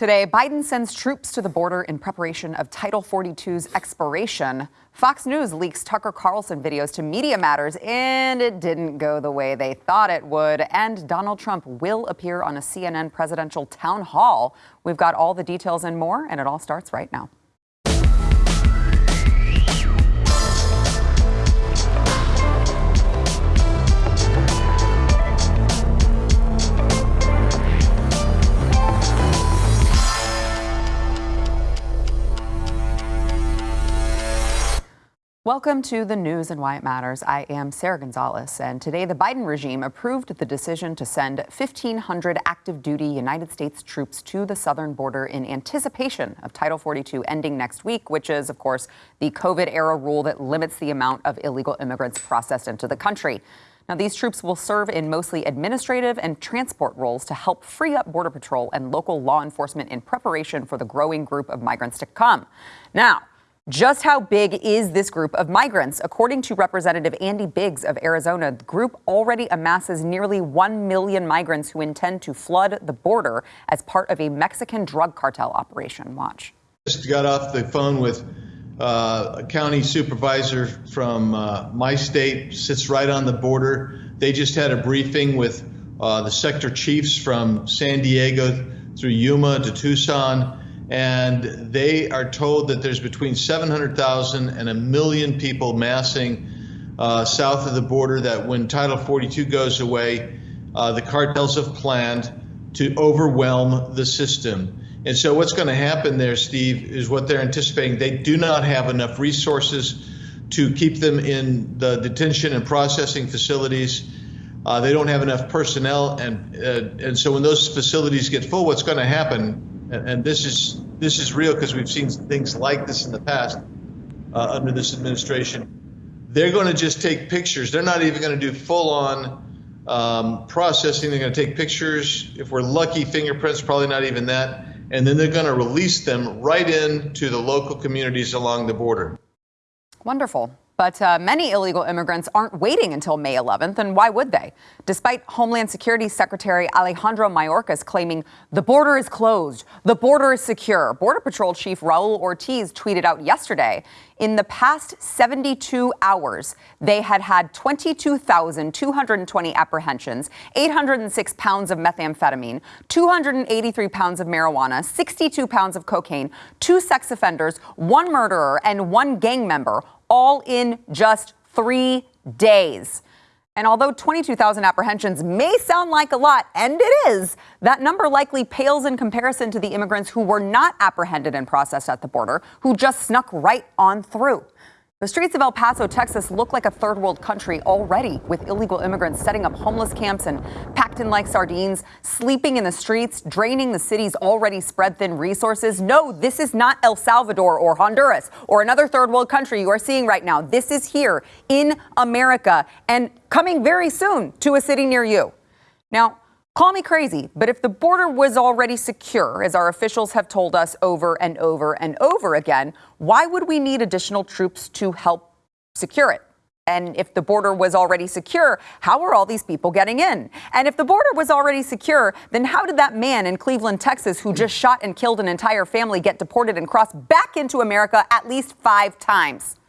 Today, Biden sends troops to the border in preparation of Title 42's expiration. Fox News leaks Tucker Carlson videos to Media Matters, and it didn't go the way they thought it would. And Donald Trump will appear on a CNN presidential town hall. We've got all the details and more, and it all starts right now. Welcome to the news and why it matters. I am Sarah Gonzalez, and today the Biden regime approved the decision to send 1,500 active duty United States troops to the southern border in anticipation of Title 42 ending next week, which is, of course, the COVID era rule that limits the amount of illegal immigrants processed into the country. Now, these troops will serve in mostly administrative and transport roles to help free up Border Patrol and local law enforcement in preparation for the growing group of migrants to come. Now, just how big is this group of migrants? According to Representative Andy Biggs of Arizona, the group already amasses nearly 1 million migrants who intend to flood the border as part of a Mexican drug cartel operation. Watch. Just got off the phone with uh, a county supervisor from uh, my state, sits right on the border. They just had a briefing with uh, the sector chiefs from San Diego through Yuma to Tucson and they are told that there's between 700,000 and a million people massing uh, south of the border. That when Title 42 goes away, uh, the cartels have planned to overwhelm the system. And so, what's going to happen there, Steve, is what they're anticipating. They do not have enough resources to keep them in the detention and processing facilities. Uh, they don't have enough personnel, and uh, and so when those facilities get full, what's going to happen? And, and this is this is real because we've seen things like this in the past uh, under this administration. They're going to just take pictures. They're not even going to do full on um, processing. They're going to take pictures. If we're lucky, fingerprints, probably not even that. And then they're going to release them right into the local communities along the border. Wonderful. But uh, many illegal immigrants aren't waiting until May 11th, and why would they? Despite Homeland Security Secretary Alejandro Mayorkas claiming the border is closed, the border is secure, Border Patrol Chief Raul Ortiz tweeted out yesterday in the past 72 hours, they had had 22,220 apprehensions, 806 pounds of methamphetamine, 283 pounds of marijuana, 62 pounds of cocaine, two sex offenders, one murderer, and one gang member all in just three days. And although 22,000 apprehensions may sound like a lot, and it is, that number likely pales in comparison to the immigrants who were not apprehended and processed at the border, who just snuck right on through. The streets of El Paso, Texas look like a third world country already, with illegal immigrants setting up homeless camps and packed in like sardines, sleeping in the streets, draining the city's already spread thin resources. No, this is not El Salvador or Honduras or another third world country you are seeing right now. This is here in America and coming very soon to a city near you. Now, Call me crazy, but if the border was already secure, as our officials have told us over and over and over again, why would we need additional troops to help secure it? And if the border was already secure, how are all these people getting in? And if the border was already secure, then how did that man in Cleveland, Texas, who just shot and killed an entire family, get deported and cross back into America at least five times?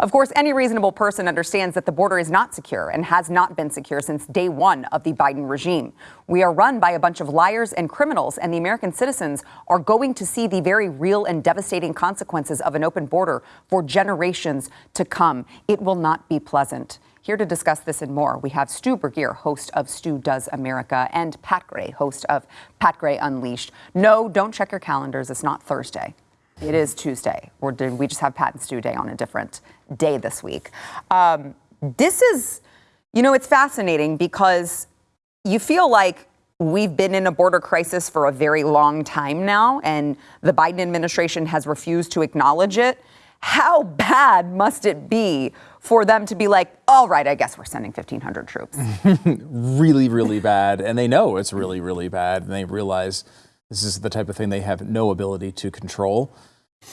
Of course, any reasonable person understands that the border is not secure and has not been secure since day one of the Biden regime. We are run by a bunch of liars and criminals, and the American citizens are going to see the very real and devastating consequences of an open border for generations to come. It will not be pleasant. Here to discuss this and more, we have Stu Burguiere, host of Stu Does America, and Pat Gray, host of Pat Gray Unleashed. No, don't check your calendars. It's not Thursday. It is Tuesday, or did we just have Pat and Stu Day on a different day this week? Um, this is, you know, it's fascinating because you feel like we've been in a border crisis for a very long time now, and the Biden administration has refused to acknowledge it. How bad must it be for them to be like, all right, I guess we're sending 1,500 troops? really, really bad. And they know it's really, really bad. And they realize this is the type of thing they have no ability to control.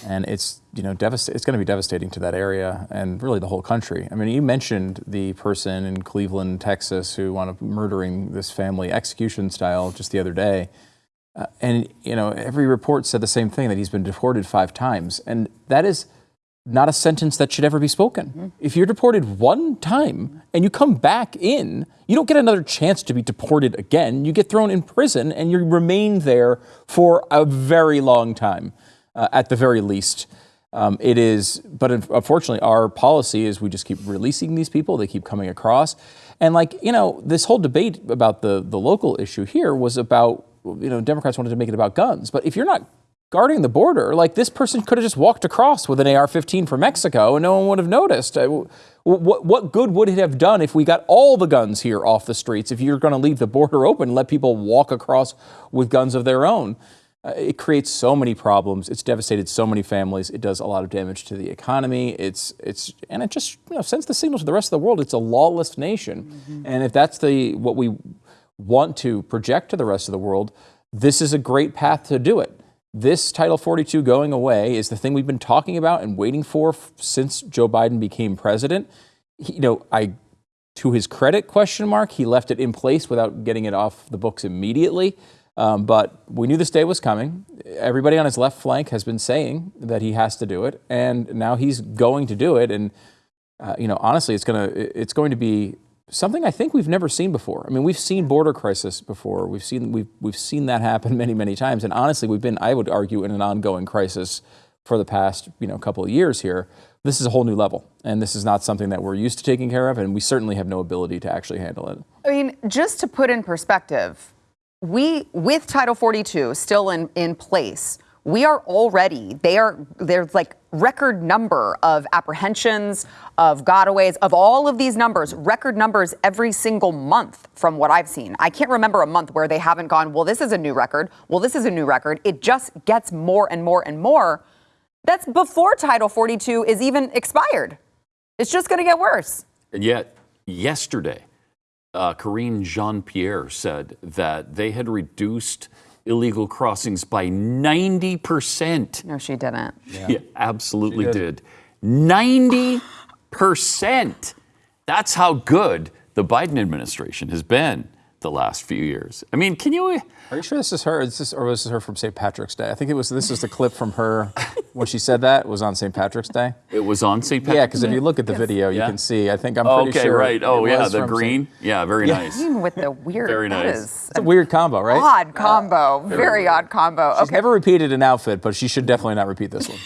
And it's, you know, it's going to be devastating to that area and really the whole country. I mean, you mentioned the person in Cleveland, Texas, who wound up murdering this family execution style just the other day. Uh, and you know, every report said the same thing that he's been deported five times, and that is not a sentence that should ever be spoken. If you're deported one time and you come back in, you don't get another chance to be deported again. You get thrown in prison and you remain there for a very long time, uh, at the very least. Um, it is, but unfortunately, our policy is we just keep releasing these people. They keep coming across, and like you know, this whole debate about the the local issue here was about you know Democrats wanted to make it about guns, but if you're not guarding the border, like this person could have just walked across with an AR-15 from Mexico and no one would have noticed. Uh, What, what good would it have done if we got all the guns here off the streets? If you're going to leave the border open and let people walk across with guns of their own? Uh, it creates so many problems. It's devastated so many families. It does a lot of damage to the economy. It's it's and it just you know sends the signal to the rest of the world. It's a lawless nation, and if that's the what we want to project to the rest of the world, this is a great path to do it. This Title 42 going away is the thing we've been talking about and waiting for since Joe Biden became president. He- you know, I to his credit question mark he left it in place without getting it off the books immediately. Um, but we knew this day was coming. Everybody on his left flank has been saying that he has to do it and now he's going to do it. And uh, you know honestly it's to it's going to be something i think we've never seen before. I mean we've seen border crisis before. We've seen we've, we've seen that happen many many times. And honestly we've been i would argue in an ongoing crisis for the past you know couple of years here. This is a whole new level and this is not something that we're used to taking care of and we certainly have no ability to actually handle it. I mean, just to put in perspective, we with Title 42 still in, in place, we are already they are there's like record number of apprehensions, of gotaways, of all of these numbers, record numbers every single month from what I've seen. I can't remember a month where they haven't gone, well, this is a new record. Well, this is a new record. It just gets more and more and more. That's before Title 42 is even expired. It's just going to get worse. And yet, yesterday, uh, Karine Jean Pierre said that they had reduced illegal crossings by 90%. No, she didn't. Yeah, absolutely did. did. 90%. That's how good the Biden administration has been the last few years. I mean, can you? are you sure this is her is this, or was this her from st patrick's day i think it was this is the clip from her when she said that it was on st patrick's day It was on St. Patrick's yeah because if you look at the video you Yeah. can see i think i'm pretty sure. Okay, sure right. Oh, yeah, the from St. green. Yeah, very nice. Even with the weird, Very nice. is it's a weird combo right odd combo, very odd combo. She's Okay, never repeated an outfit, but she should definitely not repeat this one.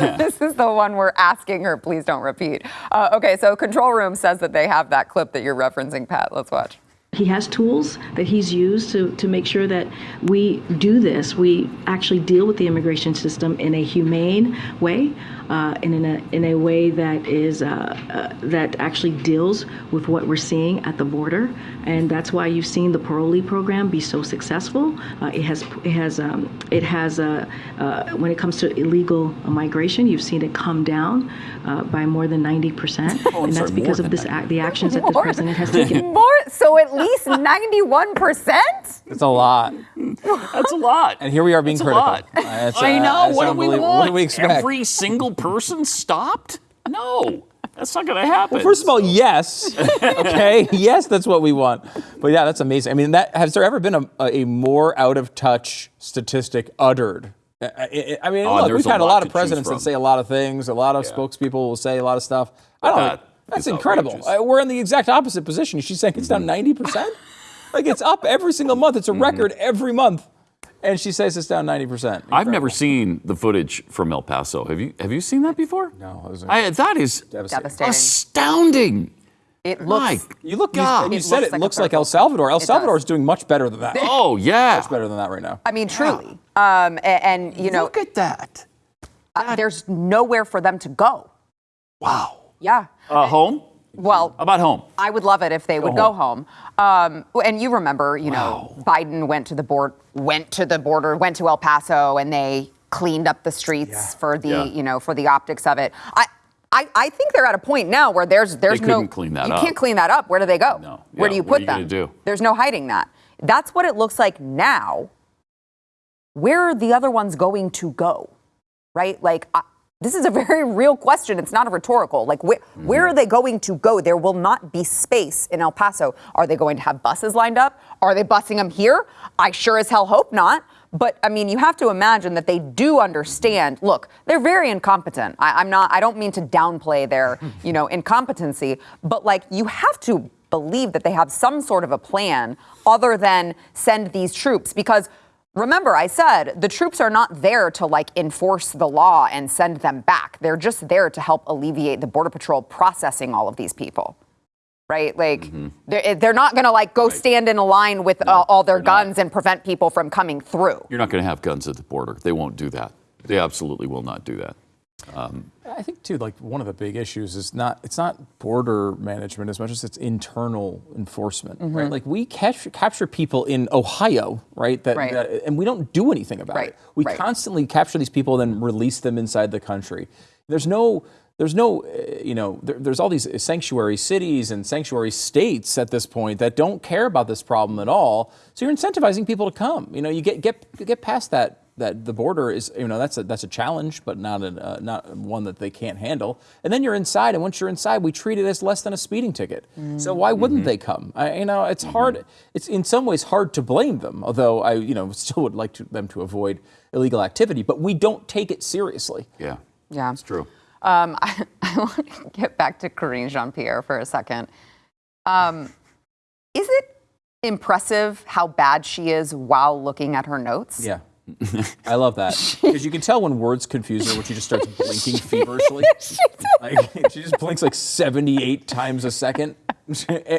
this is the one we're asking her, please don't repeat. Uh, okay, so Control Room says that they have that clip that you're referencing, Pat. Let's watch. He has tools that he's used to, to make sure that we do this. We actually deal with the immigration system in a humane way, uh, and in a in a way that is uh, uh, that actually deals with what we're seeing at the border. And that's why you've seen the parolee program be so successful. Uh, it has it has um, it has uh, uh, when it comes to illegal migration, you've seen it come down uh, by more than 90 percent, and that's sorry, because of this that. act, the actions that the president has taken. More, so at least 91%? It's a lot. That's a lot. And here we are being That's a critical. lot. Uh, I uh, know. it's What do we want? What do we expect? Every single person stopped? No, that's not going to happen. Well, first of all, yes. Okay, yes, that's what we want. But yeah, that's amazing. I mean, that has there ever been a, a more out of touch statistic uttered? I- I I mean, Oh, look, there's we've had a lot lot of presidents that say a lot of things. A lot of Yeah. spokespeople will say a lot of stuff. I don't. That that's incredible. outrageous. Uh, We're in the exact opposite position. She's saying it's down ninety percent. Like it's up every single month. It's a Mm-hmm. record every month, and she says it's down ninety percent. I've never seen the footage from El Paso. Have you? Have you seen that before? No, it was I, that is devastating. Devastating. astounding. It My looks. You look, you, God. and you It said looks it like looks like purple. El Salvador. El Salvador does. is doing much better than that. Oh yeah. Much better than that right now. I mean, truly. Um, a- and, you know, Look at that. uh, there's nowhere for them to go. Wow. Yeah. Uh, home? Well, about home? I would love it if they would go home. Um, and you remember, you know, Biden went to the board, went to the border, went to El Paso, and they cleaned up the streets for the, Yeah. you know, for the optics of it. I, I, I think they're at a point now where there's there's They no clean that you up. can't clean that up. Where do they go? No. Where do you put you them? do? There's no hiding that. That's what it looks like now. Where are the other ones going to go? Right? Like, I, this is a very real question. It's not a rhetorical. Like, where, where Mm-hmm. are they going to go? There will not be space in El Paso. Are they going to have buses lined up? Are they busing them here? I sure as hell hope not. But I mean, you have to imagine that they do understand. Look, they're very incompetent. I, I'm not. I don't mean to downplay their, you know, incompetency, but like you have to believe that they have some sort of a plan other than send these troops because. Remember, I said the troops are not there to like enforce the law and send them back. They're just there to help alleviate the Border Patrol processing all of these people right? Like they're, they're not going to like go stand in a line with uh, all their guns and prevent people from coming through. You're not going to have guns at the border. They won't do that. They absolutely will not do that. I think too, like one of the big issues is not it's not border management as much as it's internal enforcement, Mm-hmm. right? Like we capture capture people in Ohio, right? That, Right. that- and we don't do anything about Right, it. We right. constantly capture these people, and then release them inside the country. There's no there's no, uh, you know, there, there's all these sanctuary cities and sanctuary states at this point that don't care about this problem at all. So you're incentivizing people to come. You know, you get get get past that that the border is, you know, that's a that's a challenge, but not a, uh, not one that they can't handle. And then you're inside, and once you're inside, we treat it as less than a speeding ticket. So why wouldn't they come? I, you know, it's hard. It's in some ways hard to blame them, although I, you know, still would like to, them to avoid illegal activity. But we don't take it seriously. Yeah. Yeah. It's true. Um, I, I want to get back to Karine Jean Pierre for a second. Um, is it impressive how bad she is while looking at her notes? Yeah. I love that because you can tell when words confuse her when she just starts blinking feverishly. Like, she just blinks like 78 times a second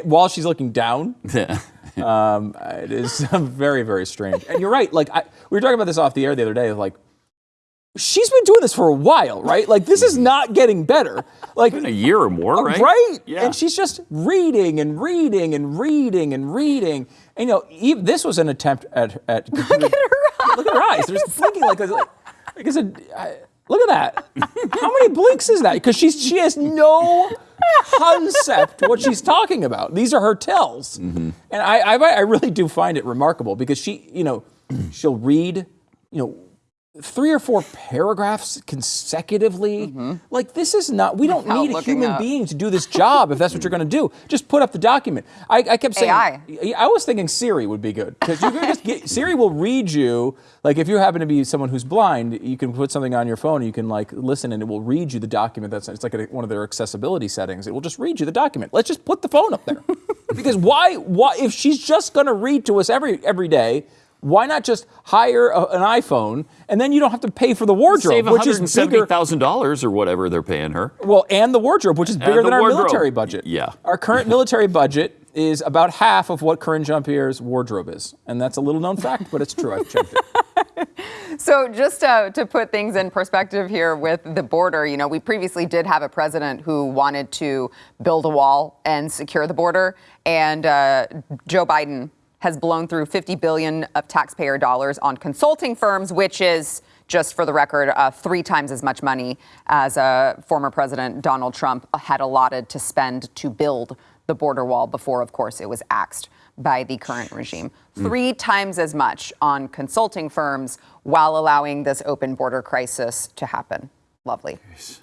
while she's looking down. Yeah. Um, it is very, very strange. And you're right. Like I, we were talking about this off the air the other day. Like she's been doing this for a while, right? Like this is not getting better. Like a year or more, right? Right. Yeah. And she's just reading and reading and reading and reading. And you know, even, this was an attempt at at look at her. Look at her eyes. They're just blinking like a, like, like it's a. I, look at that. How many blinks is that? Because she's she has no concept what she's talking about. These are her tells, mm-hmm. and I, I I really do find it remarkable because she you know she'll read you know three or four paragraphs consecutively. Mm-hmm. Like this is not. We don't Without need a human up. being to do this job if that's what you're going to do. Just put up the document. I, I kept saying. AI. I was thinking Siri would be good because you can just get Siri will read you. Like if you happen to be someone who's blind, you can put something on your phone. and You can like listen, and it will read you the document. That's it's like a, one of their accessibility settings. It will just read you the document. Let's just put the phone up there because why? Why if she's just going to read to us every every day? Why not just hire a, an iPhone and then you don't have to pay for the wardrobe, Save which is bigger. $170,000 or whatever they're paying her. Well, and the wardrobe, which is bigger the than our military budget. Yeah. Our current military budget is about half of what Karine Jean Pierre's wardrobe is. And that's a little known fact, but it's true. I've checked it. So, just uh, to put things in perspective here with the border, you know, we previously did have a president who wanted to build a wall and secure the border, and uh, Joe Biden has blown through 50 billion of taxpayer dollars on consulting firms, which is just for the record, uh, three times as much money as uh, former President Donald Trump had allotted to spend to build the border wall before, of course, it was axed by the current regime. Three times as much on consulting firms while allowing this open border crisis to happen. Lovely.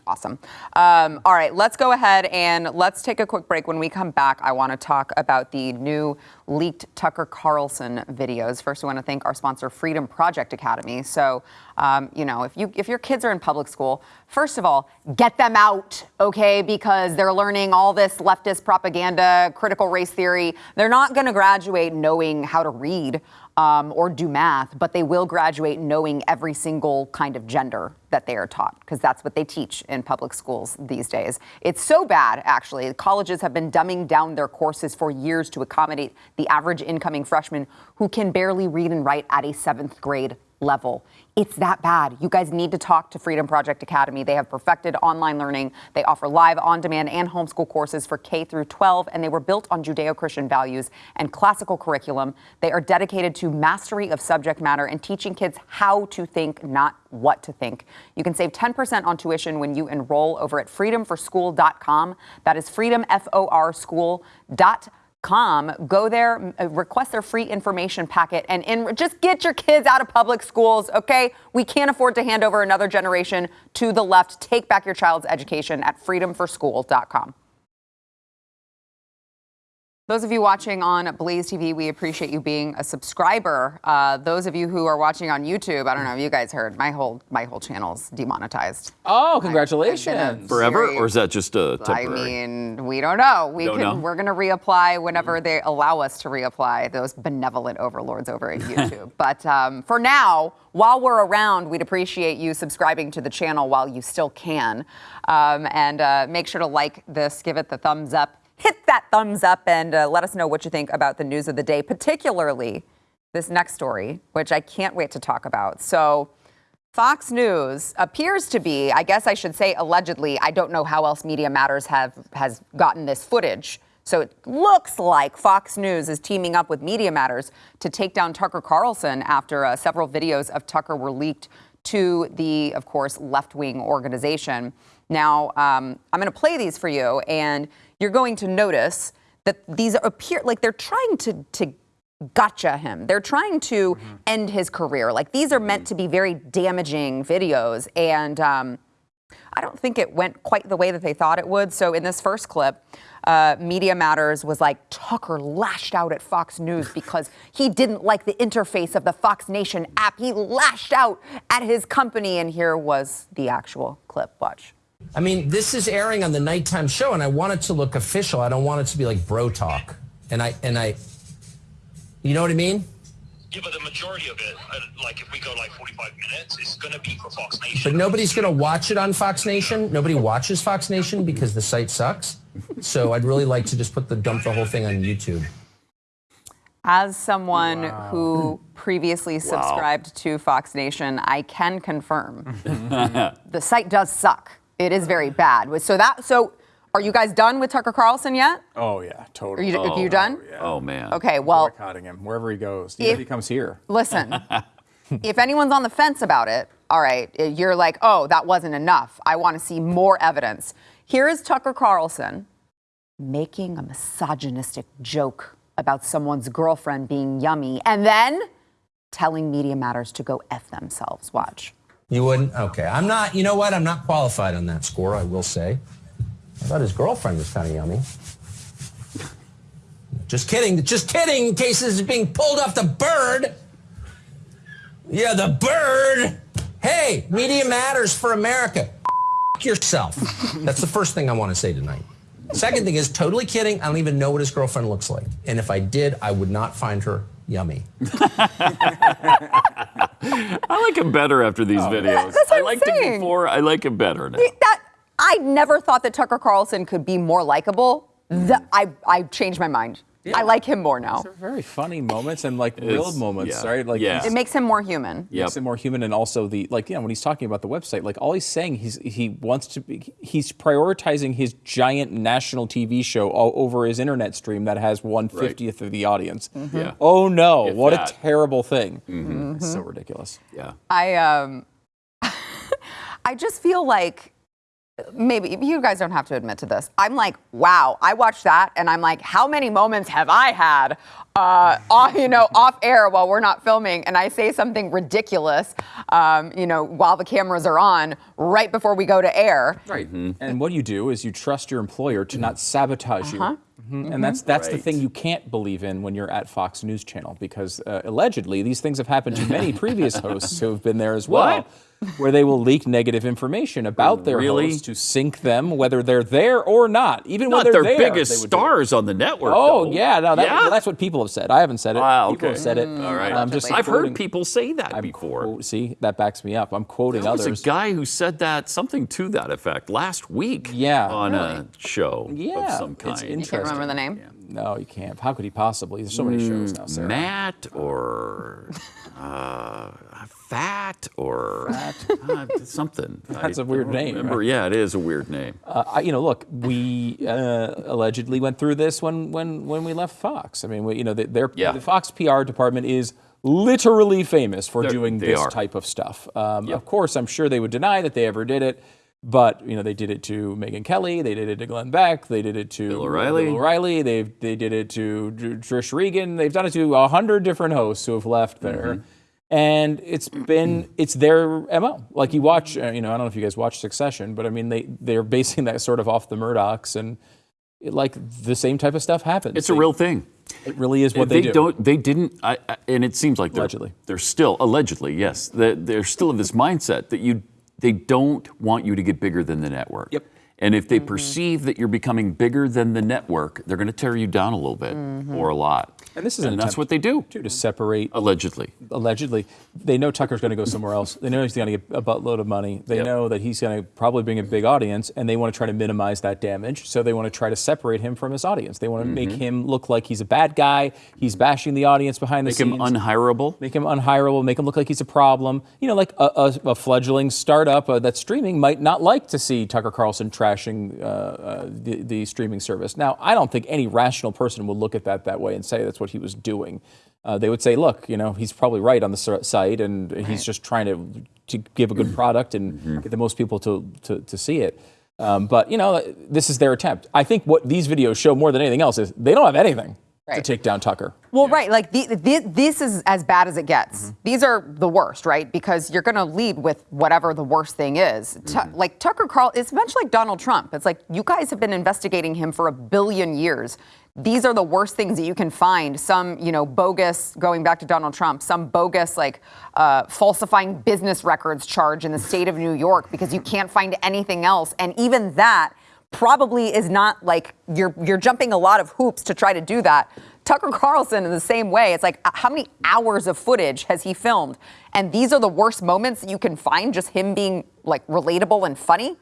Awesome. Um, all right, let's go ahead and let's take a quick break. When we come back, I want to talk about the new leaked Tucker Carlson videos. First, I want to thank our sponsor, Freedom Project Academy. So, um, you know, if you if your kids are in public school, first of all, get them out, okay? Because they're learning all this leftist propaganda, critical race theory. They're not going to graduate knowing how to read um, or do math, but they will graduate knowing every single kind of gender that they are taught, because that's what they teach in public schools these days. It's so bad, actually. Colleges have been dumbing down their courses for years to accommodate the average incoming freshman who can barely read and write at a seventh grade level. It's that bad. You guys need to talk to Freedom Project Academy. They have perfected online learning. They offer live, on demand, and homeschool courses for K through 12, and they were built on Judeo Christian values and classical curriculum. They are dedicated to mastery of subject matter and teaching kids how to think, not what to think. You can save 10% on tuition when you enroll over at freedomforschool.com. That is freedom, F O R school.com Go there, uh, request their free information packet, and in, just get your kids out of public schools, okay? We can't afford to hand over another generation to the left. Take back your child's education at freedomforschool.com. Those of you watching on Blaze TV, we appreciate you being a subscriber. Uh, those of you who are watching on YouTube, I don't know if you guys heard, my whole my whole channel's demonetized. Oh, congratulations. Forever, Very- or is that just a temporary? I mean, we don't know. We Don't can. know? We're going to reapply whenever they allow us to reapply. Those benevolent overlords over at YouTube. but um, for now, while we're around, we'd appreciate you subscribing to the channel while you still can, um, and uh, make sure to like this, give it the thumbs up, hit that thumbs up, and uh, let us know what you think about the news of the day, particularly this next story, which I can't wait to talk about. So. Fox News appears to be, I guess I should say allegedly, I don't know how else Media Matters have has gotten this footage. So it looks like Fox News is teaming up with Media Matters to take down Tucker Carlson after uh, several videos of Tucker were leaked to the, of course, left wing organization. Now, um, I'm going to play these for you, and you're going to notice that these appear like they're trying to, to gotcha him. They're trying to end his career. Like these are meant to be very damaging videos, and um, I don't think it went quite the way that they thought it would. So in this first clip, uh, Media Matters was like Tucker lashed out at Fox News because he didn't like the interface of the Fox Nation app. He lashed out at his company, and here was the actual clip. Watch. I mean, this is airing on the nighttime show, and I want it to look official. I don't want it to be like bro talk. And I and I, you know what I mean? Yeah, but the majority of it, uh, like if we go like 45 minutes, it's going to be for Fox Nation. But nobody's going to watch it on Fox Nation. Nobody watches Fox Nation because the site sucks. So I'd really like to just put the dump the whole thing on YouTube. As someone who previously subscribed to Fox Nation, I can confirm the site does suck. It is very bad. So that so are you guys done with Tucker Carlson yet? Oh yeah, Are totally. you, are you oh, done? Oh man. Okay, well, Boycotting him wherever he goes. Even if, If- he comes here. listen. if anyone's on the fence about it, all right, eh, you're like, oh, that wasn't enough. I want to see more evidence. Here is Tucker Carlson making a misogynistic joke about someone's girlfriend being yummy and then telling Media Matters to go F themselves. Watch. You wouldn't? Okay. I'm not, you know what? I'm not qualified on that score, I will say. I thought his girlfriend was kind of yummy. Just kidding. Just kidding. In case this is being pulled off the bird. Yeah, the bird. Hey, media matters for America. Yourself. That's the first thing I want to say tonight. Second thing is totally kidding. I don't even know what his girlfriend looks like. And if I did, I would not find her yummy. I like him better after these oh. videos. that's what I I'm liked him before. I like him better now. That I never thought that Tucker Carlson could be more likable. Th- I I changed my mind. I like him more now. They're very funny moments and like real It's- moments, yeah, right? Like yeah. It makes him more human. Yep. makes him more human and also the like you know when he's talking about the website like all he's saying he's he wants to be he's prioritizing his giant national tv show all over his internet stream that has 150th of the audience mm-hmm. Yeah. oh no If what that. a terrible thing mm-hmm. it's so mm-hmm. ridiculous Yeah. I um I just feel like maybe you guys don't have to admit to this. I'm like, wow, I watched that and I'm like, how many moments have I had uh, off, you know, off air while we're not filming? And I say something ridiculous, um, you know, while the cameras are on right before we go to air. right. And what you do is you trust your employer to not sabotage you. Mhm. and that's that's the thing you can't believe in when you're at Fox News Channel because uh, allegedly these things have happened to many previous hosts who have been there as well, where they will leak negative information about their Really? hosts to sink them, whether they're there or not. Even Not when they're their there, biggest they would stars on the network. Oh though. yeah, no, that, Yeah? well, that's what people have said. I haven't said it. Ah, People have said it. All right. I'm just I've quoting- heard people say that I'm before. quote- see, that backs me up. I'm quoting There was others. a guy who said that something to that effect last week. Yeah. on a show Yeah, of some it's kind. You can't remember the name? No, you can't. How could he possibly? There's so many shows now, Sarah. Matt or uh, fat or uh, something. That's a a weird name, Remember? right? Yeah, it is a weird name. Uh, I- you know, look, we uh, allegedly went through this when when when we left Fox. I mean, we, you know, the, their Yeah. the Fox PR department is literally famous for They're- doing this are. type of stuff. Um, Yep. Of course, I'm sure they would deny that they ever did it. But you know they did it to Megyn Kelly, they did it to Glenn Beck, they did it to Bill O'Reilly. Bill O'Reilly, they they did it to Trish Regan, they've done it to a hundred different hosts who have left there, Mm-hmm. and it's been it's their mo. Like you watch, uh, you know, I don't know if you guys watch Succession, but I mean they they're basing that sort of off the Murdochs, and it- like the same type of stuff happens. It's a They- real thing. It really is what they, do. not They didn't. I, I, and it seems like they're, Allegedly. they're still allegedly. Yes, they're, they're still of this mindset that you they don't want you to get bigger than the network. Yep. And if they mm-hmm. perceive that you're becoming bigger than the network, they're going to tear you down a little bit mm-hmm. or a lot. And this is an that's what they do. too, to separate Allegedly. allegedly, they know Tucker's going to go somewhere else. They know he's going to get a buttload of money. They Yep. know that he's going to probably bring a big audience, and they want to try to minimize that damage. So they want to try to separate him from his audience. They want to make him look like he's a bad guy. He's bashing the audience behind the Make him scenes. unhireable. Make him unhireable. Make him look like he's a problem. You know, like a, a, a fledgling startup uh, that's streaming might not like to see Tucker Carlson trashing uh, uh, the, the streaming service. Now, I don't think any rational person would look at that that way and say that's what he was doing. Uh, they would say, look, you know, he's probably right on the s- site, and he's just trying to to give a good product and get the most people to to, to see it. Um, but you know, this is their attempt. I think what these videos show more than anything else is they don't have anything to take down Tucker. Well, right. Like the, the, this is as bad as it gets. These are the worst, right? Because you're going to lead with whatever the worst thing is. Tu- like Tucker Carl, it's much like Donald Trump. It's like you guys have been investigating him for a billion years. These are the worst things that you can find. Some, you know, bogus, going back to Donald Trump, some bogus, like uh, falsifying business records charge in the state of New York because you can't find anything else. And even that probably is not like you're you're jumping a lot of hoops to try to do that. Tucker Carlson in the same way. It's like uh, how many hours of footage has he filmed? And these are the worst moments that you can find just him being like relatable and funny.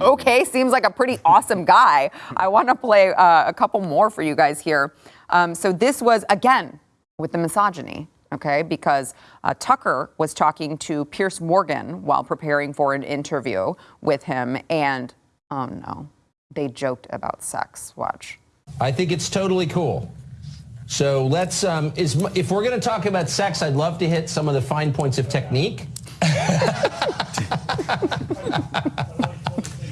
Okay, seems like a pretty awesome guy. I want to play uh, a couple more for you guys here. Um, so this was again with the misogyny, okay? Because uh, Tucker was talking to Piers Morgan while preparing for an interview with him, and oh no, they joked about sex. Watch. I think it's totally cool. So let's, um, is, if we're going to talk about sex, I'd love to hit some of the fine points of technique.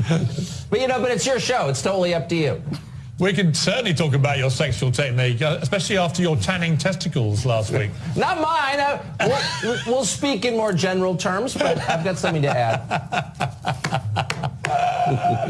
but you know, but it's your show. It's totally up to you. We can certainly talk about your sexual technique, uh, especially after your tanning testicles last week. Not mine. Uh, we'll, we'll speak in more general terms, but I've got something to add.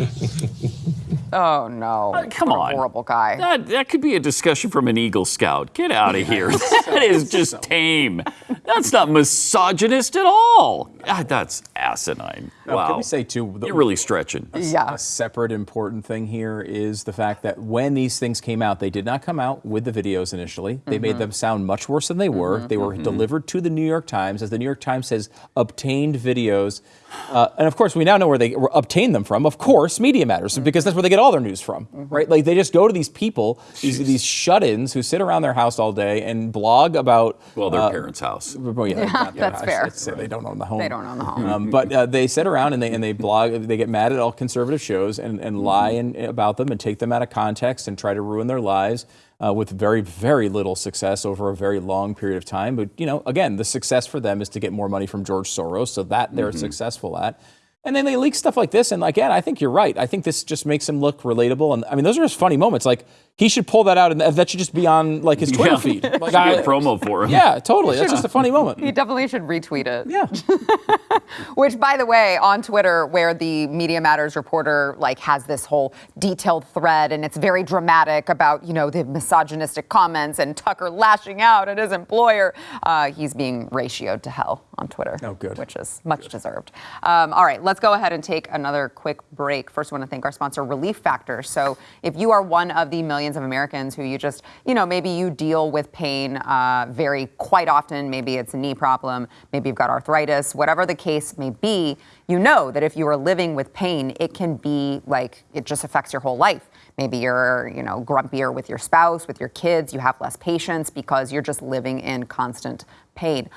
Oh no! Uh, come What a on. horrible guy. That, that could be a discussion from an Eagle Scout. Get out of here. that is just tame. That's not misogynist at all. God, that's asinine. Wow. Can we say too? the- You're really stretching. Yeah. A separate important thing here is the fact that when these things came out, they did not come out with the videos initially. They made mm-hmm. them sound much worse than they were. Mm-hmm. They were mm-hmm. delivered to the New York Times, as the New York Times says, obtained videos. Uh, and of course, we now know where they were- obtained them from. Of course, Media Matters, because that's where they get all their news from, right? Like they just go to these people, these, these shut-ins who sit around their house all day and blog about. Well, their uh, parents' house. well, yeah, their that's house. fair. It's- they don't own the home. They don't own the home. Um, but uh, they sit around and they and they blog. They get mad at all conservative shows and, and lie and, about them and take them out of context and try to ruin their lives uh, with very very little success over a very long period of time. But you know, again, the success for them is to get more money from George Soros, so that they're successful at. And then they leak stuff like this, and like, again, I think you're right. I think this just makes him look relatable, and I mean, those are just funny moments. Like he should pull that out, and that should just be on like his Twitter Yeah. feed. Like, Should be I- a promo for him. yeah, totally. That's just a funny moment. He definitely should retweet it. Yeah. Which, by the way, on Twitter, where the Media Matters reporter like has this whole detailed thread, and it's very dramatic about you know the misogynistic comments and Tucker lashing out at his employer. Uh, he's being ratioed to hell on Twitter. Oh, good. Which is much deserved. Um, all right, let's go ahead and take another quick break. First, I want to thank our sponsor, Relief Factor. So, if you are one of the millions of Americans who you just, you know, maybe you deal with pain uh, very quite often, maybe it's a knee problem, maybe you've got arthritis, whatever the case may be, you know that if you are living with pain, it can be like it just affects your whole life. Maybe you're, you know, grumpier with your spouse, with your kids, you have less patience because you're just living in constant pain.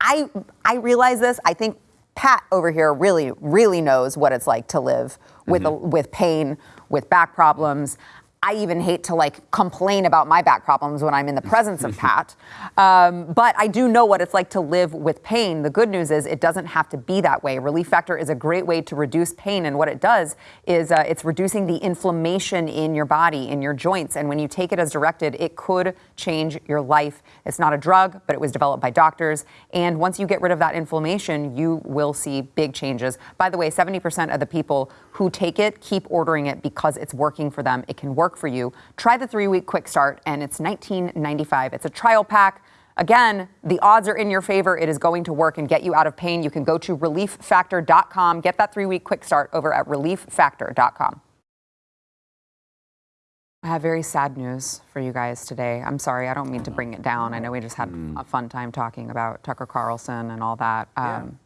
I I realize this. I think Pat over here really really knows what it's like to live with a, with pain, with back problems. I even hate to like complain about my back problems when I'm in the presence of Pat. Um, but I do know what it's like to live with pain. The good news is it doesn't have to be that way. Relief Factor is a great way to reduce pain, and what it does is uh, it's reducing the inflammation in your body, in your joints. And when you take it as directed, it could change your life. It's not a drug, but it was developed by doctors. And once you get rid of that inflammation, you will see big changes. By the way, 70% of the people who take it keep ordering it because it's working for them. It can work for you. Try the three week quick start, and it's $19.95. It's a trial pack. Again, the odds are in your favor. It is going to work and get you out of pain. You can go to relieffactor.com. Get that three week quick start over at relieffactor.com. I have very sad news for you guys today. I'm sorry, I don't mean to bring it down. I know we just had a fun time talking about Tucker Carlson and all that. Um,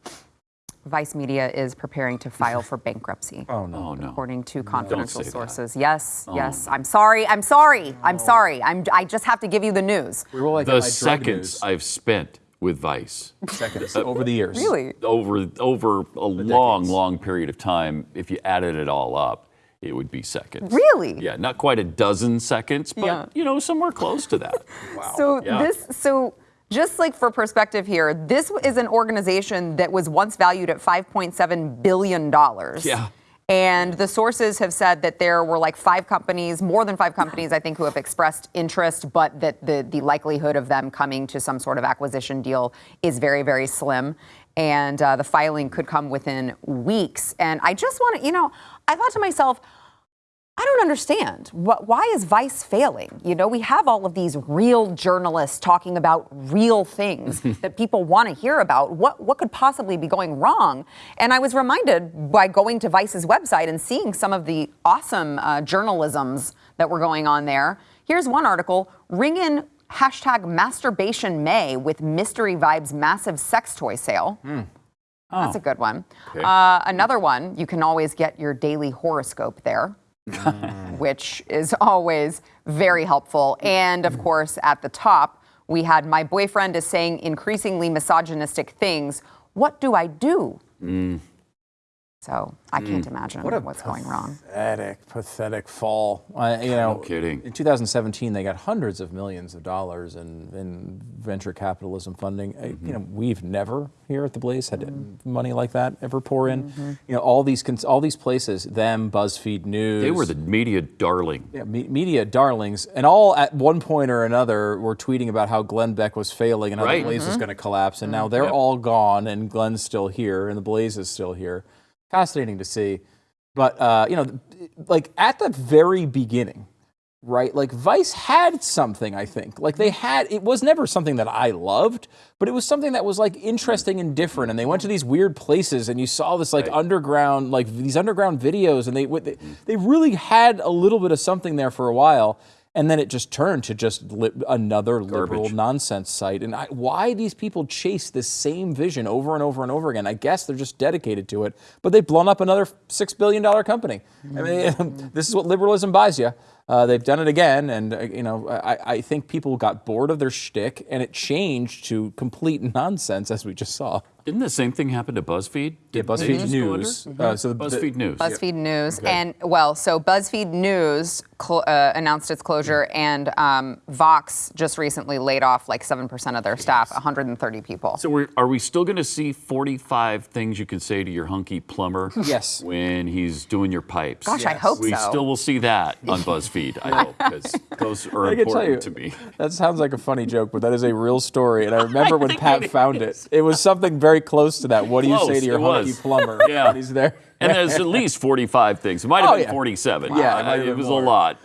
Vice Media is preparing to file for bankruptcy. Oh no. Oh no. According to confidential say that. sources. Yes, yes. I'm sorry. I'm sorry. I'm sorry. I'm, I just have to give you the news. We were like The my seconds news. I've spent with Vice seconds over the years. Really? over over a long, long period of time, if you added it all up, it would be seconds. Really? Yeah, not quite a dozen seconds, but Yeah. you know, somewhere close to that. wow. So Yeah. this so just like for perspective here, this is an organization that was once valued at 5.7 billion dollars. Yeah. And the sources have said that there were like five companies, more than five companies, I think, who have expressed interest, but that the, the likelihood of them coming to some sort of acquisition deal is very, very slim. And uh, the filing could come within weeks. And I just want to, you know, I thought to myself, I don't understand. What, why is Vice failing? You know, we have all of these real journalists talking about real things that people want to hear about. What, what could possibly be going wrong? And I was reminded by going to Vice's website and seeing some of the awesome uh, journalisms that were going on there. Here's one article Ring in hashtag masturbation May with Mystery Vibes massive sex toy sale. Hmm. That's oh. a good one. Okay. Uh, another one, you can always get your daily horoscope there, hmm. which is always very helpful. And of hmm. course, at the top, we had my boyfriend is saying increasingly misogynistic things. What do I do? So I can't imagine What a what's going wrong. Pathetic, pathetic fall. Uh, you know, kidding. In 2017, they got hundreds of millions of dollars in, in venture capitalism funding. Uh, You know, we've never here at the Blaze had money like that ever pour in. You know, all these cons- all these places, them, BuzzFeed News. They were the media darling. yeah, me- media darlings, and all at one point or another were tweeting about how Glenn Beck was failing and how Right. the Blaze was going to collapse, and now they're Yep. all gone, and Glenn's still here, and the Blaze is still here. Fascinating to see, but uh, you know, like at the very beginning, right? Like Vice had something, I think. Like they had, it was never something that I loved, but it was something that was like interesting and different. And they went to these weird places, and you saw this like Right. underground, like these underground videos, and they they, they really had a little bit of something there for a while. And then it just turned to just li- another liberal nonsense site. And I, why these people chase this same vision over and over and over again? I guess they're just dedicated to it. But they've blown up another six billion dollar company. I mean, this is what liberalism buys you. Uh, they've done it again, and uh, you know, I, I think people got bored of their shtick, and it changed to complete nonsense, as we just saw. Didn't the same thing happen to BuzzFeed? Yeah, Did they BuzzFeed just go News. under? Uh, so the- BuzzFeed News. BuzzFeed News, and well, so BuzzFeed News cl- uh, announced its closure, and um, Vox just recently laid off like seven percent of their staff, 130 people. So we're, are we still going to see 45 things you can say to your hunky plumber? Yes. When he's doing your pipes. Gosh, I hope we so. still will see that on BuzzFeed. I hope because those are I tell you, important to me. that sounds like a funny joke, but that is a real story. And I remember when Pat it found is. it. It was something very close to that. What do you say to your hunky was. plumber Yeah. he's there? And there's at least 45 things. It might have Oh, been yeah. 47. Yeah, it it was more. a lot.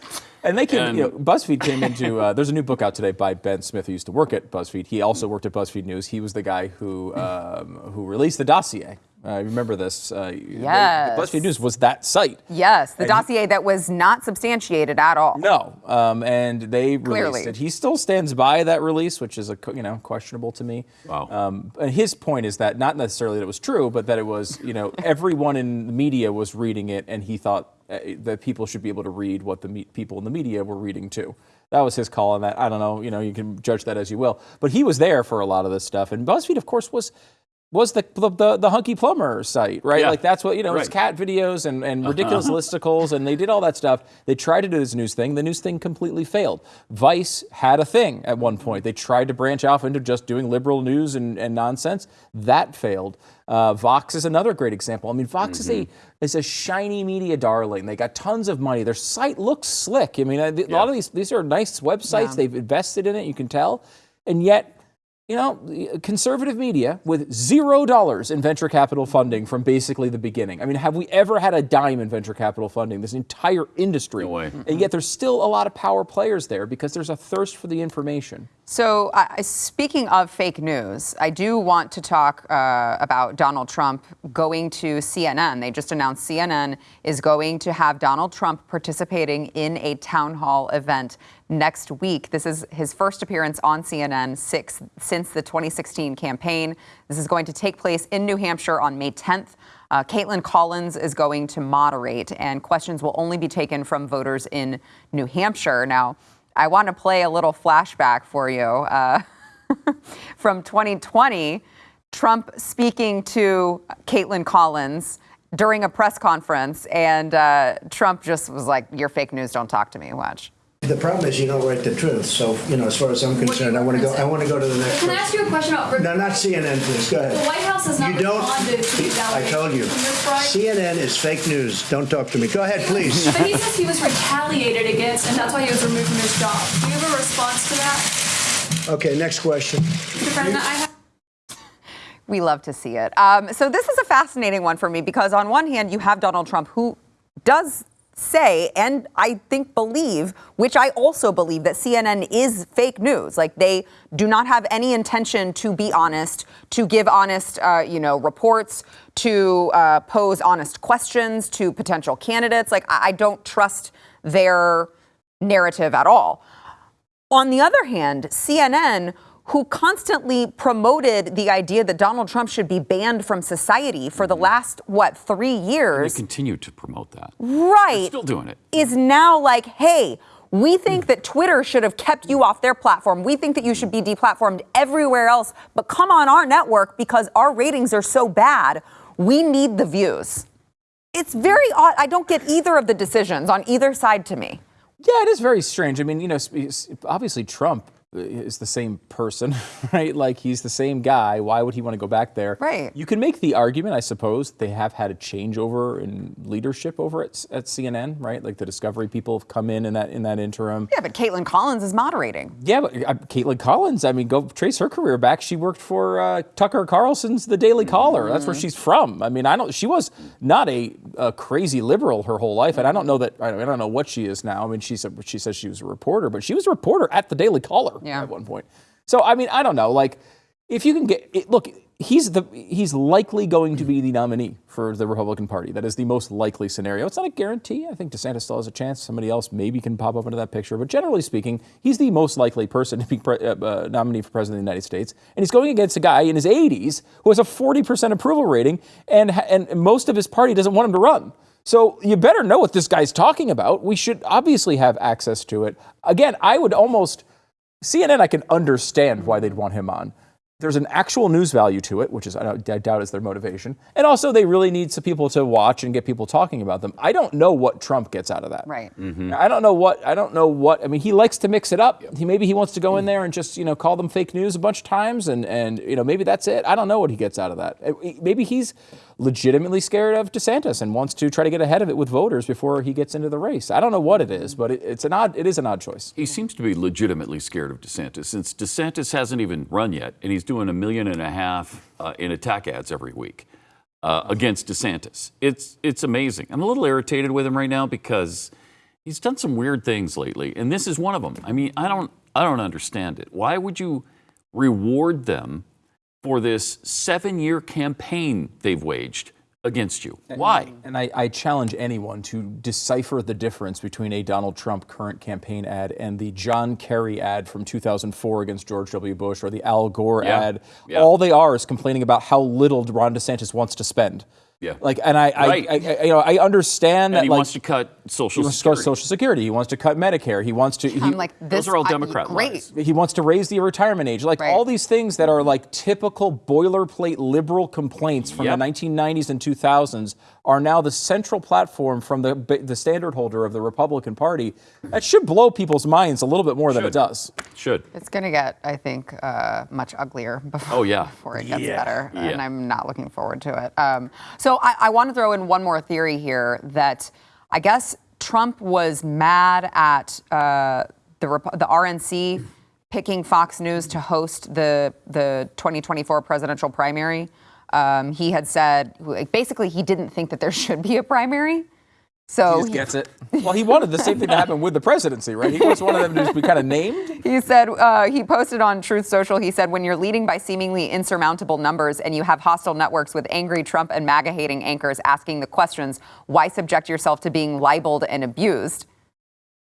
And they came, And- you know, BuzzFeed came into. Uh, there's a new book out today by Ben Smith, who used to work at BuzzFeed. He also worked at BuzzFeed News. He was the guy who um, who released the dossier. Uh, remember this? Uh, they- Yes. BuzzFeed News was that site. yes, the dossier that was not substantiated at all. No, um, and they released it. He still stands by that release, which is a you know questionable to me. Wow. Um, and his point is that not necessarily that it was true, but that it was you know everyone in the media was reading it, and he thought uh, that people should be able to read what the me- people in the media were reading too. That was his call on that. I don't know. You know, you can judge that as you will. But he was there for a lot of this stuff, and BuzzFeed, of course, was. Was the, the the hunky plumber site right? Yeah. Like that's what you know. It's Right. cat videos and, and ridiculous listicles, and they did all that stuff. They tried to do this news thing. The news thing completely failed. Vice had a thing at one point. They tried to branch off into just doing liberal news and, and nonsense. That failed. Uh, Vox is another great example. I mean, Vox is a is a shiny media darling. They got tons of money. Their site looks slick. I mean, a, a lot of these these are nice websites. Yeah. They've invested in it. You can tell, and yet you know, conservative media with zero dollars in venture capital funding from basically the beginning. I mean, have we ever had a dime in venture capital funding? This entire industry. No way. And yet there's still a lot of power players there because there's a thirst for the information. So, uh, speaking of fake news, I do want to talk uh, about Donald Trump going to CNN. They just announced CNN is going to have Donald Trump participating in a town hall event next week. This is his first appearance on CNN six, since the 2016 campaign. This is going to take place in New Hampshire on May 10th. Uh, Kaitlan Collins is going to moderate, and questions will only be taken from voters in New Hampshire. Now, I want to play a little flashback for you uh, from 2020. Trump speaking to Kaitlan Collins during a press conference, and uh, Trump just was like, "You're fake news. Don't talk to me." Watch. The problem is you don't write the truth. So, you know, as far as I'm concerned, I want to go. I want to go to the next. Can I ask you a question about? No, not CNN, please. Go ahead. The White House has not You don't. responded to these I told you. allegations. You're right. CNN is fake news. Don't talk to me. Go ahead, please. But he says he was retaliated against, and that's why he was removed from his job. Do you have a response to that? Okay, next question. Mr. President, I have. We love to see it. Um, so this is a fascinating one for me because on one hand, you have Donald Trump who does say and I think believe, which I also believe that CNN is fake news. Like they do not have any intention to be honest, to give honest, uh, you know, reports, to uh, pose honest questions to potential candidates. Like I, I don't trust their narrative at all. On the other hand, CNN, who constantly promoted the idea that Donald Trump should be banned from society for the mm-hmm. last, what, three years. They continue to promote that. right, Still doing it. is now like, hey, we think mm. that Twitter should have kept you off their platform. We think that you should be mm. deplatformed everywhere else, but come on our network because our ratings are so bad. We need the views. It's very odd. I don't get either of the decisions on either side to me. Yeah, it is very strange. I mean, you know, obviously Trump is the same person, right? Like he's the same guy. Why would he want to go back there? Right. You can make the argument, I suppose, they have had a changeover in leadership over at, at CNN, right? Like the Discovery people have come in in that in that interim. Yeah, but Kaitlan Collins is moderating. Yeah, but uh, Kaitlan Collins, I mean, go trace her career back. She worked for uh, Tucker Carlson's The Daily Caller. That's where she's from. I mean, I don't. She was not a, a crazy liberal her whole life, and I don't know that. I don't know what she is now. I mean, she said she says she was a reporter, but she was a reporter at The Daily Caller Yeah. at one point. So I mean, I don't know. Like, if you can get it, look. He's the he's likely going to be the nominee for the Republican Party. That is the most likely scenario. It's not a guarantee. I think DeSantis still has a chance. Somebody else maybe can pop up into that picture. But generally speaking, he's the most likely person to be pre- uh, uh, nominee for president of the United States. And he's going against a guy in his 80s who has a 40% approval rating, and and most of his party doesn't want him to run. So you better know what this guy's talking about. We should obviously have access to it. Again, I would almost CNN. I can understand why they'd want him on there's an actual news value to it, which is I, don't- I doubt is their motivation, and also they really need some people to watch and get people talking about them. I don't know what Trump gets out of that. Right. Mm-hmm. I don't know what I don't know what I mean. He likes to mix it up. He maybe he wants to go in there and just you know call them fake news a bunch of times, and and you know maybe that's it. I don't know what he gets out of that. Maybe he's legitimately scared of DeSantis and wants to try to get ahead of it with voters before he gets into the race. I don't know what it is, but it, it's an odd it is an odd choice. He seems to be legitimately scared of DeSantis since DeSantis hasn't even run yet, and he's doing a million and a half uh, in attack ads every week uh, against DeSantis. It's it's amazing. I'm a little irritated with him right now because he's done some weird things lately, and this is one of them. I mean, I don't I don't understand it. Why would you reward them for this seven-year campaign they've waged against you? Why? And I, I challenge anyone to decipher the difference between a Donald Trump current campaign ad and the John Kerry ad from 2004 against George W. Bush or the Al Gore Yeah. ad. Yeah. All they are is complaining about how little Ron DeSantis wants to spend. Yeah. Like, and I, Right. I, I, I, you know, I understand And that he like, wants to cut Social he wants to cut Security. Social Security. He wants to cut Medicare. He wants to. he- I'm like, this Those are all I- Democrat Great. lies. he wants to raise the retirement age, like Right. all these things that are like typical boilerplate liberal complaints from Yep. the 1990s and 2000s are now the central platform from the the standard holder of the Republican Party. That should blow people's minds a little bit more than it Should. does. Should. It's going to get, I think, uh, much uglier before, Oh, yeah. before it gets Yeah. better. And I'm not looking forward to it. Um, so I, I want to throw in one more theory here that I guess Trump was mad at uh, the, Rep- the RNC picking Fox News to host the the 2024 presidential primary, um, he had said like, basically he didn't think that there should be a primary. So He just gets it. Well, he wanted the same thing to happen with the presidency, right? He just wanted them to just be kind of named. He said, uh, he posted on Truth Social, he said, when you're leading by seemingly insurmountable numbers and you have hostile networks with angry Trump and MAGA hating anchors asking the questions, why subject yourself to being libeled and abused?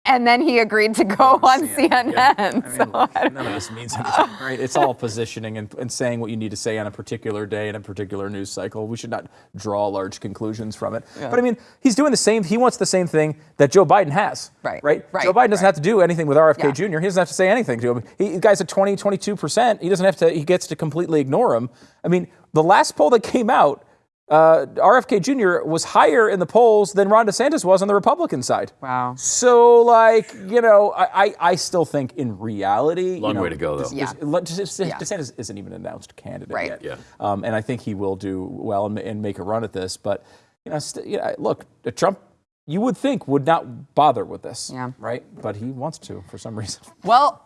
And then he agreed to go oh, on CNN. I mean, So look, I none of this means anything, right? It's all positioning and, and saying what you need to say on a particular day in a particular news cycle. We should not draw large conclusions from it. But I mean, he's doing the same. He wants the same thing that Joe Biden has. Right, Right. right, Joe Biden doesn't have to do anything with RFK Yeah. Jr. He doesn't have to say anything to him. He, the guy's at 20, 22 percent. He doesn't have to. He gets to completely ignore him. I mean, the last poll that came out. Uh, RFK Jr. was higher in the polls than Ron DeSantis was on the Republican side. Wow. So, like, you know, I, I, I still think in reality, you Long know, way to go, though. this- Yeah. this- let- just- just- Yeah. DeSantis isn't even an announced candidate Right. yet. Yeah. Um, and I think he will do well and, and make a run at this. But, you know, st- you know, look, uh, Trump, you would think, would not bother with this. Yeah. Right? But he wants to for some reason. Well,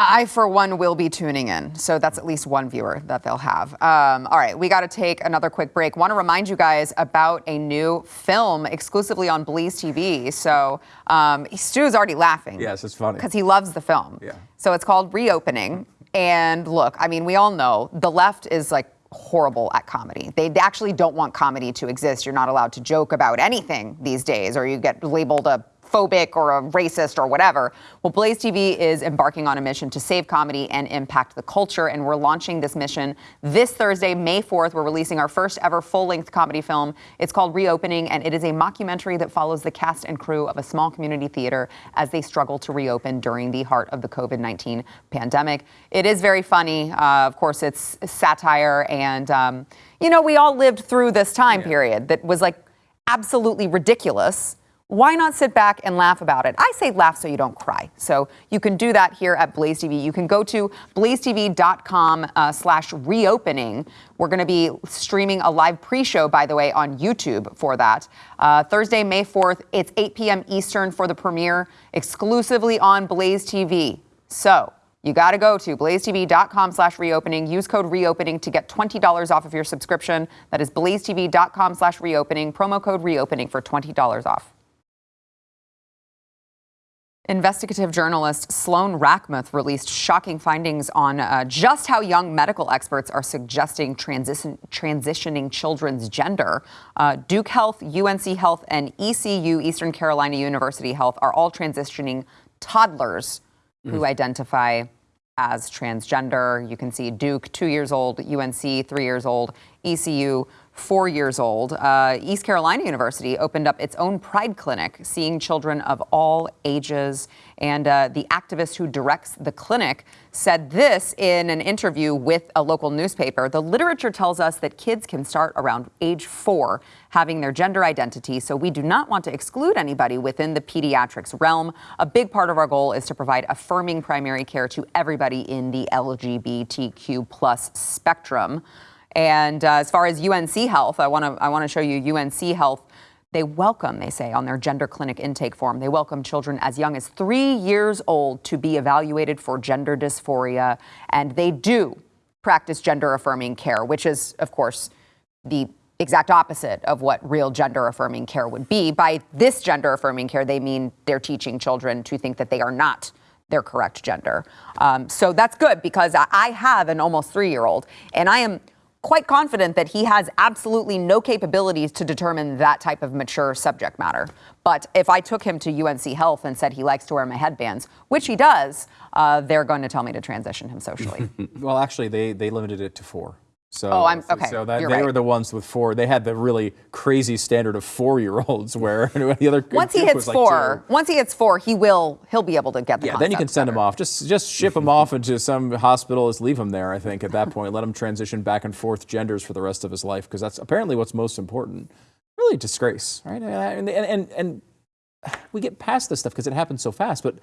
I, for one, will be tuning in. So that's at least one viewer that they'll have. Um, all right, we got to take another quick break. Want to remind you guys about a new film exclusively on Blaze TV. So um, Stu's already laughing. Yes, it's funny. Because he loves the film. Yeah. So it's called Reopening. And look, I mean, we all know the left is like horrible at comedy. They actually don't want comedy to exist. You're not allowed to joke about anything these days, or you get labeled a phobic or a racist or whatever. Well, Blaze TV is embarking on a mission to save comedy and impact the culture, and we're launching this mission this Thursday, May 4th. We're releasing our first ever full-length comedy film. It's called Reopening, and it is a mockumentary that follows the cast and crew of a small community theater as they struggle to reopen during the heart of the COVID-19 pandemic. It is very funny. Uh, of course, it's satire, and um, you know, we all lived through this time period that was like absolutely ridiculous. Why not sit back and laugh about it? I say laugh so you don't cry. So you can do that here at Blaze TV. You can go to blazetv.com uh, slash reopening. We're going to be streaming a live pre-show, by the way, on YouTube for that. Uh, Thursday, May 4th, it's 8 p.m. Eastern for the premiere, exclusively on Blaze TV. So you got to go to blazetv.com slash reopening. Use code reopening to get $20 off of your subscription. That is blazetv.com slash reopening. Promo code reopening for $20 off. Investigative journalist Sloan Rachmuth released shocking findings on uh, just how young medical experts are suggesting transition, transitioning children's gender. Uh, Duke Health, UNC Health, and ECU, Eastern Carolina University Health, are all transitioning toddlers who identify as transgender. You can see Duke, two years old, UNC, three years old, ECU, four years old. Uh, East Carolina University opened up its own Pride Clinic, seeing children of all ages. And uh, the activist who directs the clinic said this in an interview with a local newspaper. The literature tells us that kids can start around age four having their gender identity, so we do not want to exclude anybody within the pediatrics realm. A big part of our goal is to provide affirming primary care to everybody in the LGBTQ plus spectrum. And uh, as far as UNC Health, I want to I want to show you UNC Health. They welcome, they say, on their gender clinic intake form, they welcome children as young as three years old to be evaluated for gender dysphoria, and they do practice gender affirming care, which is, of course, the exact opposite of what real gender affirming care would be. By this gender affirming care, they mean they're teaching children to think that they are not their correct gender. Um, so that's good because I have an almost three year old, and I am quite confident that he has absolutely no capabilities to determine that type of mature subject matter. But if I took him to UNC Health and said he likes to wear my headbands, which he does, uh, they're going to tell me to transition him socially. Well, actually, they, they limited it to four. So, Oh, I'm- okay, So that, they right. were the ones with four. They had the really crazy standard of four-year-olds, where the other once he hits like four, two. once he hits four, he will he'll be able to get the Yeah, then you can send him off. Just just ship him off into some hospital. Just leave him there. I think at that point, let him transition back and forth genders for the rest of his life because that's apparently what's most important. Really, disgrace, right? And and and, and we get past this stuff because it happens so fast. But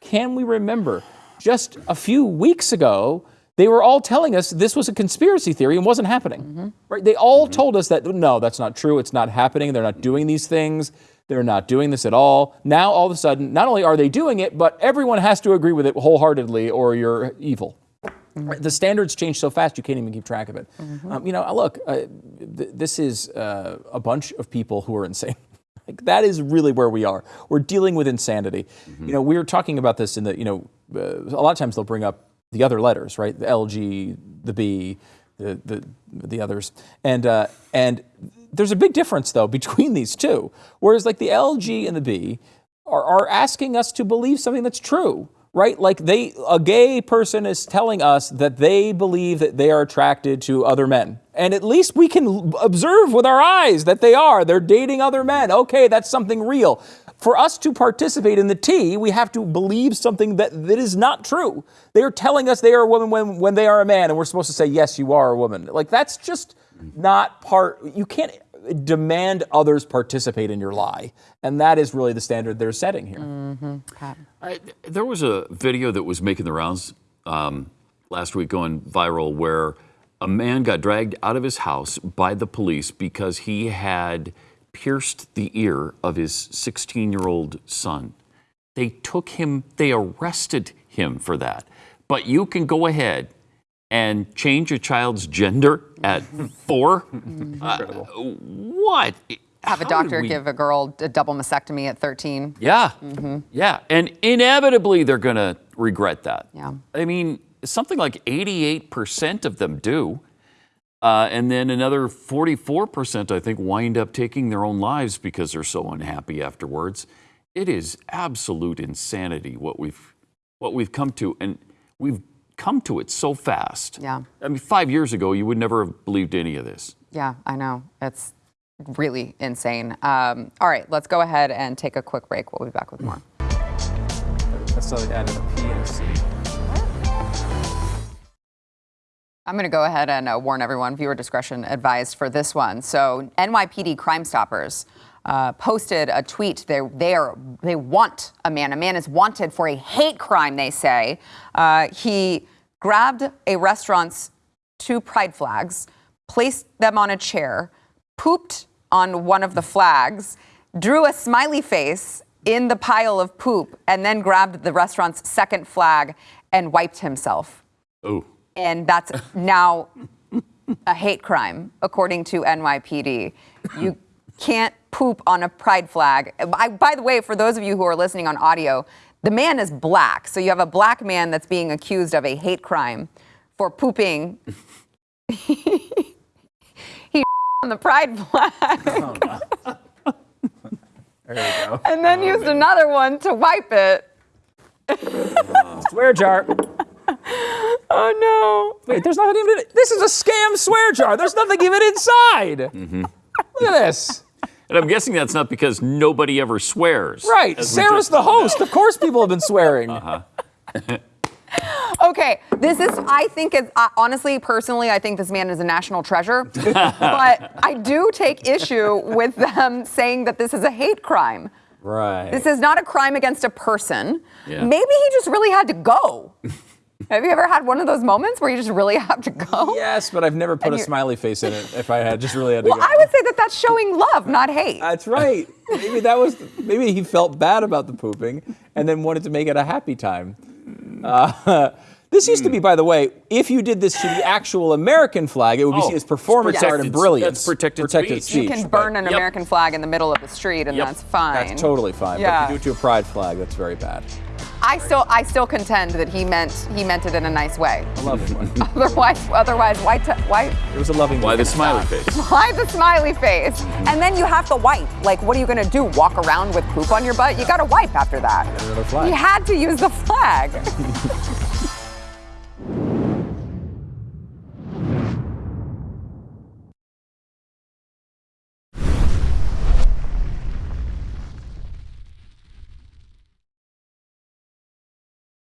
can we remember just a few weeks ago? They were all telling us this was a conspiracy theory and wasn't happening. Right? They all told us that no, that's not true. It's not happening. They're not doing these things. They're not doing this at all. Now, all of a sudden, not only are they doing it, but everyone has to agree with it wholeheartedly or you're evil. Right, The standards change so fast you can't even keep track of it. Um, you know, look, uh, th- this is uh, a bunch of people who are insane. Like that is really where we are. We're dealing with insanity. You know, we were talking about this in the. You know, uh, a lot of times they'll bring up the other letters, right? The L, G, the B, the the the others, and uh, and there's a big difference though between these two. Whereas like the L, G, and the B are, are asking us to believe something that's true, right? Like they, a gay person is telling us that they believe that they are attracted to other men. And at least we can observe with our eyes that they are. They're dating other men. Okay, that's something real. For us to participate in the T, we have to believe something that, that is not true. They are telling us they are a woman when, when they are a man, and we're supposed to say, yes, you are a woman. Like, that's just not part, you can't demand others participate in your lie. And that is really the standard they're setting here. I, there was a video that was making the rounds um, last week going viral where a man got dragged out of his house by the police because he had pierced the ear of his 16 year old son. They took him, they arrested him for that. But you can go ahead and change a child's gender at four? Uh, what? Have a How did doctor we- give a girl a double mastectomy at 13. yeah. Yeah. And inevitably, they're going to regret that. Yeah. I mean, something like 88% of them do. Uh, and then another 44%, I think, wind up taking their own lives because they're so unhappy afterwards. It is absolute insanity what we've, what we've come to. And we've come to it so fast. Yeah. I mean, five years ago, you would never have believed any of this. Yeah, I know. It's really insane. Um, all right, let's go ahead and take a quick break. We'll be back with more. That's how they added a P and a C. I'm going to go ahead and uh, warn everyone viewer discretion advised for this one. So, NYPD Crime Stoppers uh, posted a tweet. They, they, are, they want a man. A man is wanted for a hate crime, they say. Uh, he grabbed a restaurant's two pride flags, placed them on a chair, pooped on one of the flags, drew a smiley face in the pile of poop, and then grabbed the restaurant's second flag and wiped himself Oh. And that's now a hate crime, according to NYPD. You can't poop on a pride flag. I, by the way, for those of you who are listening on audio, the man is black. So you have a black man that's being accused of a hate crime for pooping. he on the pride flag oh, There you go. and then oh, used another one to wipe it. Swear jar. Oh no. Wait, there's nothing even in it. This is a scam swear jar. There's nothing even inside. Look at this. And I'm guessing that's not because nobody ever swears. Right. Sarah's just the found host. Of course, people have been swearing. Uh -huh. Okay, this is, I think, it's, uh, honestly, personally, I think this man is a national treasure. but I do take issue with them saying that this is a hate crime. Right. This is not a crime against a person. Yeah. Maybe he just really had to go. Have you ever had one of those moments where you just really have to go? Yes, but I've never put And a smiley face in it if I had just really had to Well, go. I would say that that's showing love, not hate. That's right. Maybe that was. Maybe he felt bad about the pooping and then wanted to make it a happy time. Uh, this used to be, by the way, if you did this to the actual American flag, it would be Oh, seen as performance art and protected- brilliance. that's protected you speech. can burn an Yep. American flag in the middle of the street, and Yep. that's fine. That's totally fine. Yeah. But if you do it to a pride flag, that's very bad. I still, I still contend that he meant he meant it in a nice way. A loving one. Otherwise, otherwise, why, t- why, It was a loving. Why the one. smiley face? why the smiley face? Mm-hmm. And then you have to wipe. Like, what are you gonna do? Walk around with poop on your butt? You gotta wipe after that. Another flag. He had to use the flag.